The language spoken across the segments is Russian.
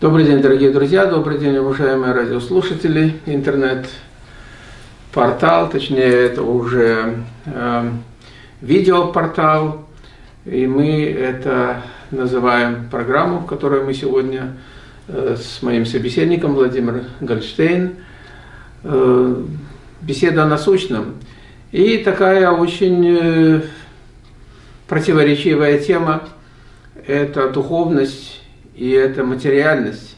Добрый день, дорогие друзья, добрый день, уважаемые радиослушатели. Интернет-портал, точнее, это уже э, видеопортал, и мы это называем программу, в которой мы сегодня э, с моим собеседником Владимиром Гольштейн э, беседа о насущном. И такая очень э, противоречивая тема – это духовность и это материальность.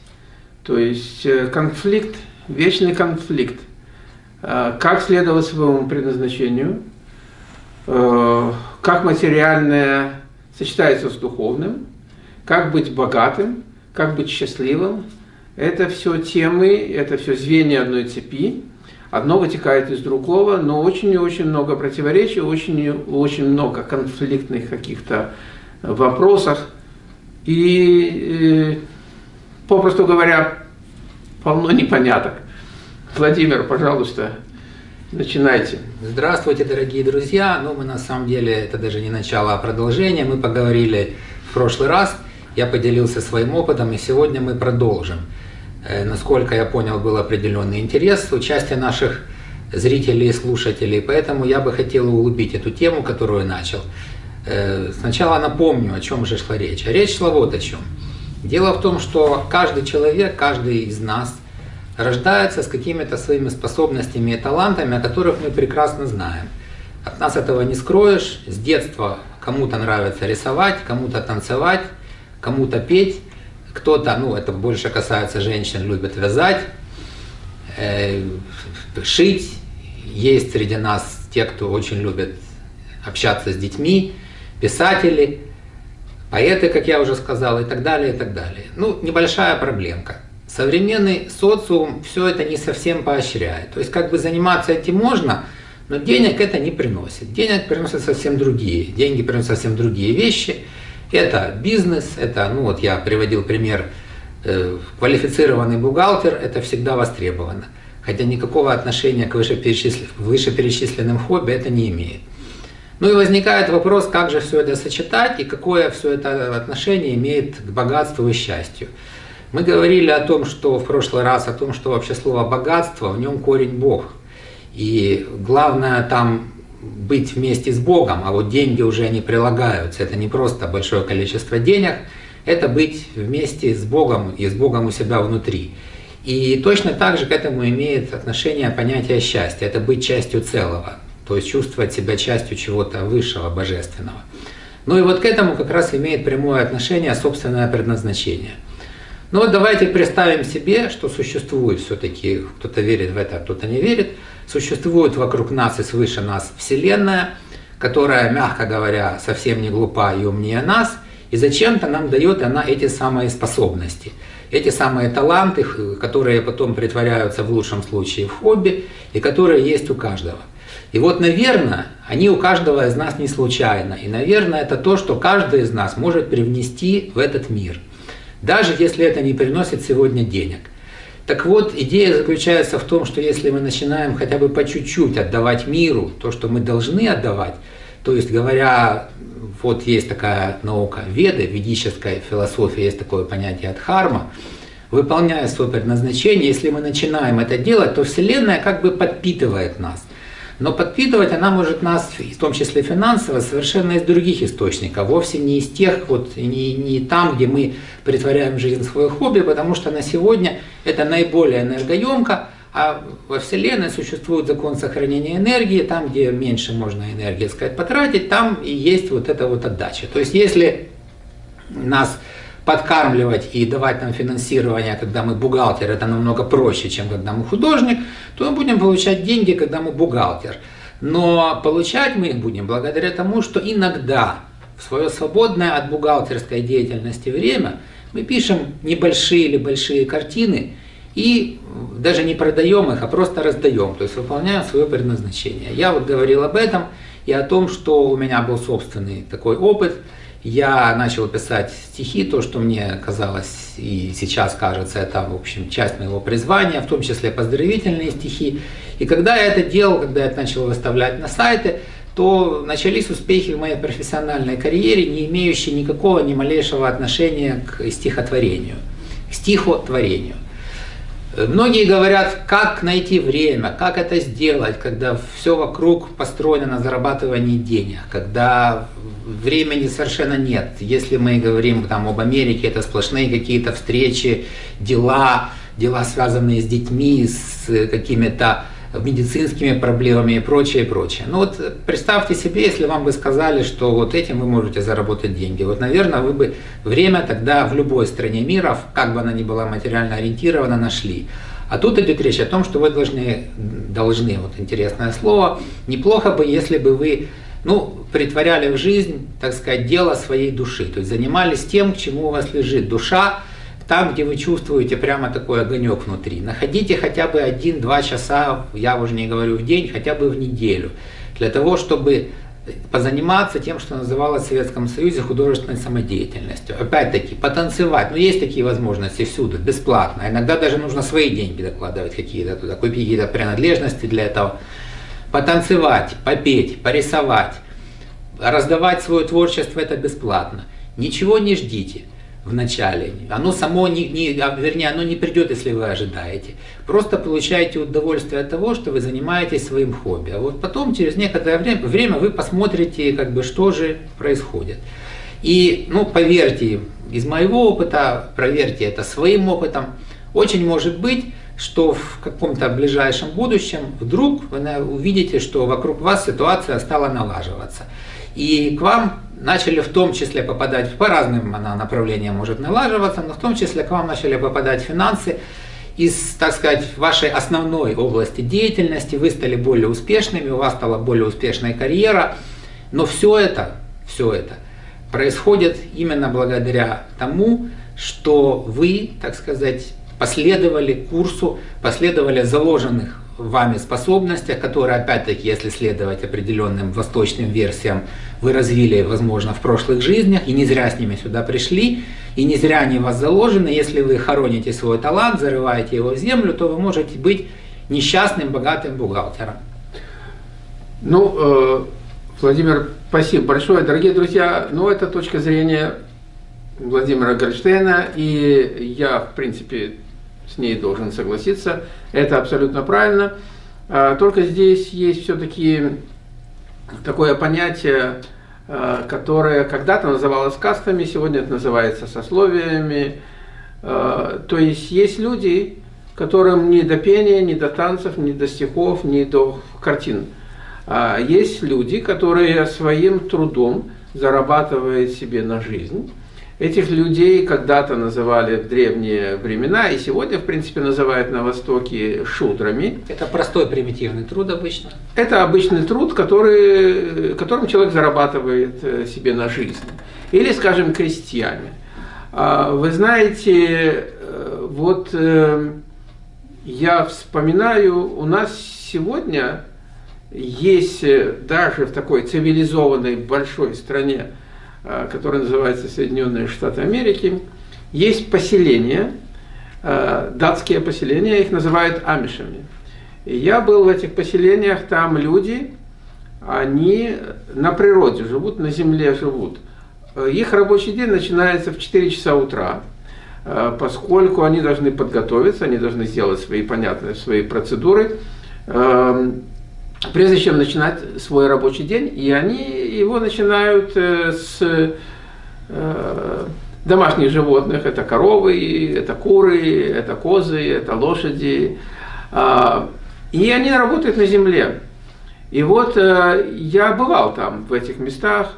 То есть э, конфликт, вечный конфликт. Э, как следовать своему предназначению, как материальное сочетается с духовным, как быть богатым, как быть счастливым. Это все темы, это все звенья одной цепи. Одно вытекает из другого, но очень и очень много противоречий, очень, очень много конфликтных каких-то вопросов. И, э, попросту говоря, полно непоняток. Владимир, пожалуйста, начинайте. Здравствуйте, дорогие друзья. Ну, мы на самом деле, это даже не начало, а продолжение. Мы поговорили в прошлый раз, я поделился своим опытом, и сегодня мы продолжим. Э, насколько я понял, был определенный интерес участия наших зрителей и слушателей, поэтому я бы хотел углубить эту тему, которую начал. Э, сначала напомню, о чем же шла речь. А речь шла вот о чем. Дело в том, что каждый человек, каждый из нас рождается с какими-то своими способностями и талантами, о которых мы прекрасно знаем. От нас этого не скроешь. С детства кому-то нравится рисовать, кому-то танцевать, кому-то петь. Кто-то, ну это больше касается женщин, любит вязать, э, шить. Есть среди нас те, кто очень любит общаться с детьми, писатели, поэты, как я уже сказал, и так далее, и так далее. Ну, небольшая проблемка. Современный социум все это не совсем поощряет. То есть как бы заниматься этим можно, но денег это не приносит. Денег приносят совсем другие. Деньги приносят совсем другие вещи. Это бизнес, это, ну вот я приводил пример, э, квалифицированный бухгалтер, это всегда востребовано. Хотя никакого отношения к вышеперечисленным, вышеперечисленным хобби это не имеет. Ну и возникает вопрос, как же все это сочетать и какое все это отношение имеет к богатству и счастью. Мы говорили о том, что в прошлый раз, о том, что вообще слово богатство, в нем корень Бог. И главное там быть вместе с Богом, а вот деньги уже не прилагаются. Это не просто большое количество денег, это быть вместе с Богом и с Богом у себя внутри. И точно так же к этому имеет отношение понятие счастья. Это быть частью целого, то есть чувствовать себя частью чего-то высшего, божественного. Ну и вот к этому как раз имеет прямое отношение собственное предназначение. Ну вот давайте представим себе, что существует все-таки, кто-то верит в это, а кто-то не верит, Существует вокруг нас и свыше нас Вселенная, которая, мягко говоря, совсем не глупа и умнее нас, и зачем-то нам дает она эти самые способности, эти самые таланты, которые потом притворяются в лучшем случае в хобби, и которые есть у каждого. И вот, наверное, они у каждого из нас не случайно. И, наверное, это то, что каждый из нас может привнести в этот мир. Даже если это не приносит сегодня денег. Так вот, идея заключается в том, что если мы начинаем хотя бы по чуть-чуть отдавать миру то, что мы должны отдавать, то есть говоря, вот есть такая наука веды, ведическая философия, есть такое понятие дхарма, выполняя свое предназначение, если мы начинаем это делать, то Вселенная как бы подпитывает нас. Но подпитывать она может нас, в том числе финансово, совершенно из других источников, вовсе не из тех, вот, не, не там, где мы притворяем жизнь в свое хобби, потому что на сегодня это наиболее энергоемко, а во Вселенной существует закон сохранения энергии, там, где меньше можно энергии, сказать, потратить, там и есть вот эта вот отдача. То есть, если нас подкармливать и давать нам финансирование, когда мы бухгалтер, это намного проще, чем когда мы художник, то мы будем получать деньги, когда мы бухгалтер. Но получать мы их будем благодаря тому, что иногда в свое свободное от бухгалтерской деятельности время мы пишем небольшие или большие картины и даже не продаем их, а просто раздаем, то есть выполняем свое предназначение. Я вот говорил об этом и о том, что у меня был собственный такой опыт – я начал писать стихи, то, что мне казалось и сейчас кажется, это, в общем, часть моего призвания, в том числе поздравительные стихи. И когда я это делал, когда я начал выставлять на сайты, то начались успехи в моей профессиональной карьере, не имеющие никакого, ни малейшего отношения к стихотворению. к стихотворению. Многие говорят, как найти время, как это сделать, когда все вокруг построено на зарабатывании денег, когда времени совершенно нет. Если мы говорим там, об Америке, это сплошные какие-то встречи, дела, дела, связанные с детьми, с какими-то медицинскими проблемами и прочее, и прочее. Ну вот представьте себе, если вам бы сказали, что вот этим вы можете заработать деньги. Вот, наверное, вы бы время тогда в любой стране мира, как бы она ни была материально ориентирована, нашли. А тут идет речь о том, что вы должны, должны, вот интересное слово, неплохо бы, если бы вы ну, притворяли в жизнь, так сказать, дело своей души. То есть занимались тем, к чему у вас лежит душа, там, где вы чувствуете прямо такой огонек внутри. Находите хотя бы один-два часа, я уже не говорю в день, хотя бы в неделю, для того, чтобы позаниматься тем, что называлось в Советском Союзе художественной самодеятельностью. Опять-таки, потанцевать. Ну, есть такие возможности всюду, бесплатно. Иногда даже нужно свои деньги докладывать какие-то туда, купить какие-то принадлежности для этого. Потанцевать, попеть, порисовать, раздавать свое творчество – это бесплатно. Ничего не ждите в начале. Оно само не, не, а, вернее, оно не придет, если вы ожидаете. Просто получаете удовольствие от того, что вы занимаетесь своим хобби. А вот потом, через некоторое время, время вы посмотрите, как бы, что же происходит. И, ну, поверьте, из моего опыта, проверьте это своим опытом, очень может быть, что в каком-то ближайшем будущем вдруг вы увидите, что вокруг вас ситуация стала налаживаться. И к вам начали в том числе попадать, по разным она направлениям может налаживаться, но в том числе к вам начали попадать финансы из, так сказать, вашей основной области деятельности, вы стали более успешными, у вас стала более успешная карьера, но все это, все это происходит именно благодаря тому, что вы, так сказать, последовали курсу, последовали заложенных вами способностях, которые, опять-таки, если следовать определенным восточным версиям, вы развили, возможно, в прошлых жизнях, и не зря с ними сюда пришли, и не зря они у вас заложены. Если вы хороните свой талант, зарываете его в землю, то вы можете быть несчастным, богатым бухгалтером. Ну, э, Владимир, спасибо большое. Дорогие друзья, ну, это точка зрения Владимира Гольштейна, и я, в принципе, с ней должен согласиться. Это абсолютно правильно. А, только здесь есть все-таки такое понятие, а, которое когда-то называлось кастами, сегодня это называется сословиями. А, то есть есть люди, которым ни до пения, ни до танцев, ни до стихов, ни до картин. Есть люди, которые своим трудом зарабатывают себе на жизнь. Этих людей когда-то называли в древние времена, и сегодня, в принципе, называют на Востоке шудрами. Это простой примитивный труд обычно? Это обычный труд, который, которым человек зарабатывает э, себе на жизнь. Или, скажем, крестьяне. А, вы знаете, э, вот э, я вспоминаю, у нас сегодня есть даже в такой цивилизованной большой стране который называется Соединенные Штаты Америки, есть поселения, э, датские поселения, их называют амишами. И я был в этих поселениях, там люди, они на природе живут, на земле живут. Их рабочий день начинается в 4 часа утра, э, поскольку они должны подготовиться, они должны сделать свои понятные свои процедуры, эм, прежде чем начинать свой рабочий день, и они его начинают э, с э, домашних животных, это коровы, это куры, это козы, это лошади, а, и они работают на земле. И вот э, я бывал там, в этих местах,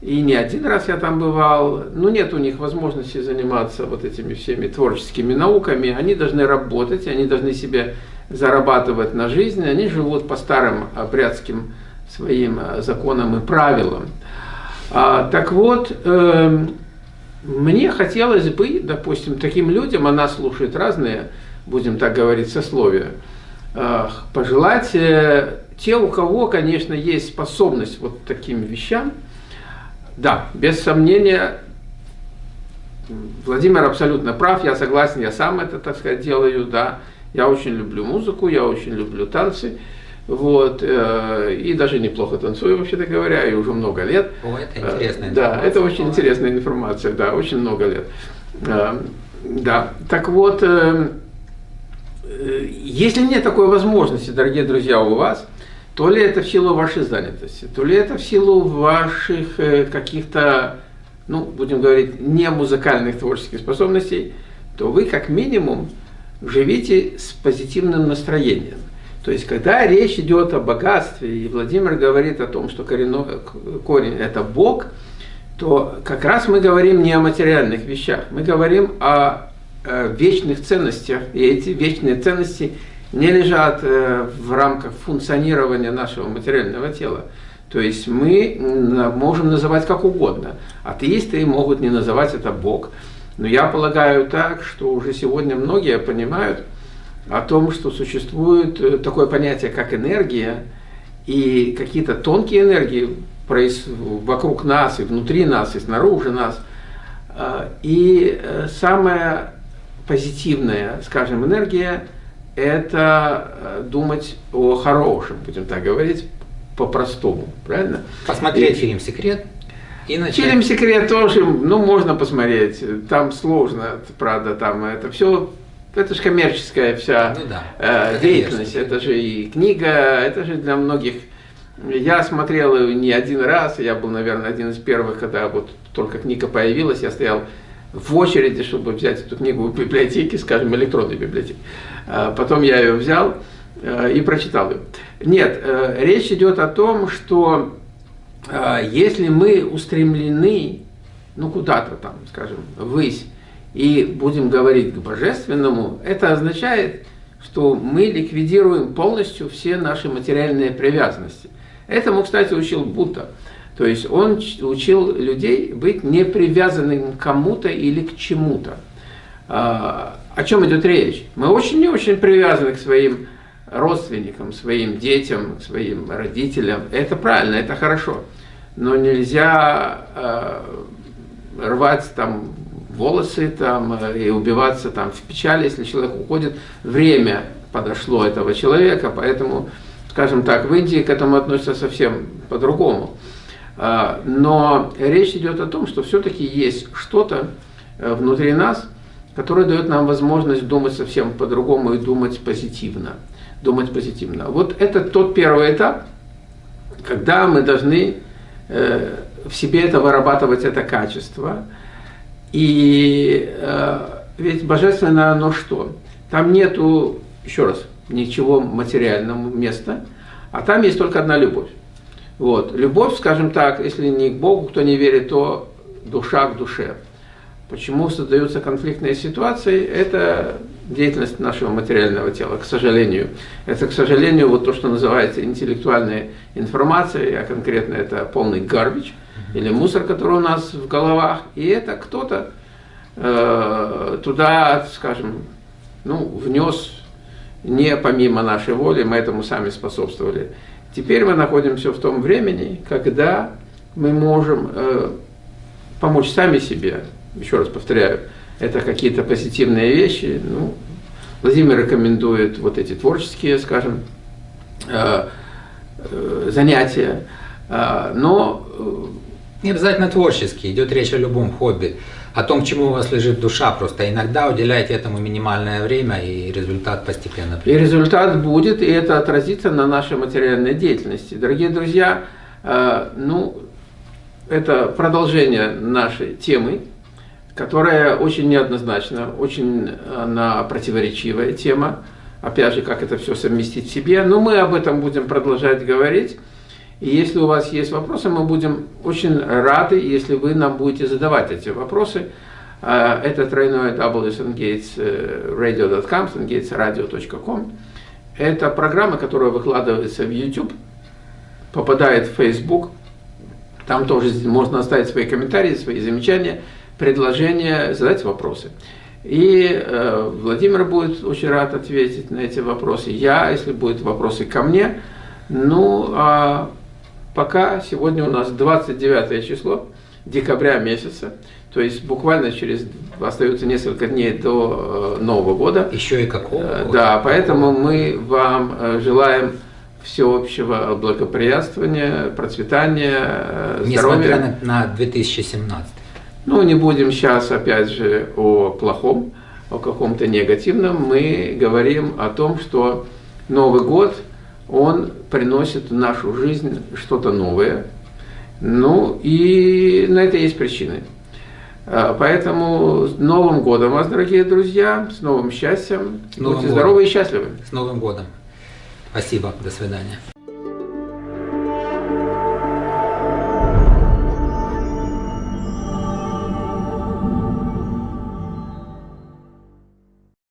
и не один раз я там бывал, но нет у них возможности заниматься вот этими всеми творческими науками, они должны работать, они должны себе зарабатывать на жизнь, они живут по старым апрядским своим э, законам и правилам. А, так вот, э, мне хотелось бы, допустим, таким людям, она слушает разные, будем так говорить, сословия, э, пожелать э, те, у кого, конечно, есть способность вот таким вещам, да, без сомнения, Владимир абсолютно прав, я согласен, я сам это, так сказать, делаю, да, я очень люблю музыку, я очень люблю танцы. Вот, э, и даже неплохо танцую, вообще-то говоря, и уже много лет. О, это интересная информация. Да, это очень интересная информация, да, очень много лет. Э, Да, так вот, э, э, если нет такой возможности, дорогие друзья, у вас, то ли это в силу вашей занятости, то ли это в силу ваших э, каких-то, ну, будем говорить, не музыкальных творческих способностей, то вы как минимум живите с позитивным настроением. То есть, когда речь идет о богатстве, и Владимир говорит о том, что коренной, корень – это Бог, то как раз мы говорим не о материальных вещах, мы говорим о, о вечных ценностях, и эти вечные ценности не лежат э, в рамках функционирования нашего материального тела. То есть мы можем называть как угодно. Атеисты могут не называть это Бог. Но я полагаю так, что уже сегодня многие понимают о том, что существует э, такое понятие, как энергия, и какие-то тонкие энергии вокруг нас, и внутри нас, и снаружи нас. А, и э, самая позитивная, скажем, энергия – это э, думать о хорошем, будем так говорить, по-простому, правильно? Посмотреть и, фильм «Секрет» и начать. Фильм «Секрет» тоже, ну, можно посмотреть, там сложно, правда, там это все это же коммерческая вся ну, да. э, деятельность, это же и книга, это же для многих я смотрел ее не один раз, я был, наверное, один из первых, когда вот только книга появилась, я стоял в очереди, чтобы взять эту книгу в библиотеке, скажем, электронной библиотеке. А потом я ее взял э, и прочитал ее. Нет, э, речь идет о том, что если мы устремлены, ну куда-то там, скажем, ввысь, и будем говорить к божественному, это означает, что мы ликвидируем полностью все наши материальные привязанности. Этому, кстати, учил Будда. То есть он учил людей быть не привязанным к кому-то или к чему-то. А, о чем идет речь? Мы очень не очень привязаны к своим родственникам, своим детям, своим родителям. Это правильно, это хорошо. Но нельзя э, рвать там волосы там, и убиваться там в печали, если человек уходит. Время подошло этого человека, поэтому скажем так, в Индии к этому относятся совсем по-другому. А, но речь идет о том, что все-таки есть что-то э, внутри нас, которое дает нам возможность думать совсем по-другому и думать позитивно. Думать позитивно. Вот это тот первый этап, когда мы должны э, в себе это вырабатывать, это качество. И э, ведь божественное оно что? Там нету, еще раз, ничего материального места, а там есть только одна любовь. Вот. Любовь, скажем так, если не к Богу, кто не верит, то душа к душе. Почему создаются конфликтные ситуации? Это деятельность нашего материального тела, к сожалению. Это, к сожалению, вот то, что называется интеллектуальной информацией, а конкретно это полный гарбич или мусор, который у нас в головах. И это кто-то э, туда, скажем, ну, внес не помимо нашей воли, мы этому сами способствовали. Теперь мы находимся в том времени, когда мы можем э, помочь сами себе. Еще раз повторяю, это какие-то позитивные вещи. Ну, Владимир рекомендует вот эти творческие, скажем, э, э, занятия. Э, но... Э, Не обязательно творческие, идет речь о любом хобби о том, чему у вас лежит душа, просто иногда уделяйте этому минимальное время, и результат постепенно придет. И результат будет, и это отразится на нашей материальной деятельности. Дорогие друзья, ну, это продолжение нашей темы, которая очень неоднозначна, очень она противоречивая тема. Опять же, как это все совместить в себе. Но мы об этом будем продолжать говорить. И если у вас есть вопросы, мы будем очень рады, если вы нам будете задавать эти вопросы. А, это тройное www.sungatesradio.com, sungatesradio.com. Это программа, которая выкладывается в YouTube, попадает в Facebook. Там тоже можно оставить свои комментарии, свои замечания, предложения, задать вопросы. И э, Владимир будет очень рад ответить на эти вопросы. Я, если будут вопросы ко мне, ну, а пока сегодня у нас 29 число декабря месяца, то есть буквально через остается несколько дней до э, Нового года. Еще и какого? Э, года? Да, поэтому мы вам э, желаем всеобщего благоприятствования, процветания, здоровья. Несмотря на 2017. Ну, не будем сейчас, опять же, о плохом, о каком-то негативном. Мы говорим о том, что Новый год, он приносит в нашу жизнь что-то новое. Ну, и на это есть причины. А, Поэтому с Новым годом вас, дорогие друзья, с новым счастьем. С Новым Будьте годом. здоровы и счастливы. С Новым годом. Спасибо. До свидания.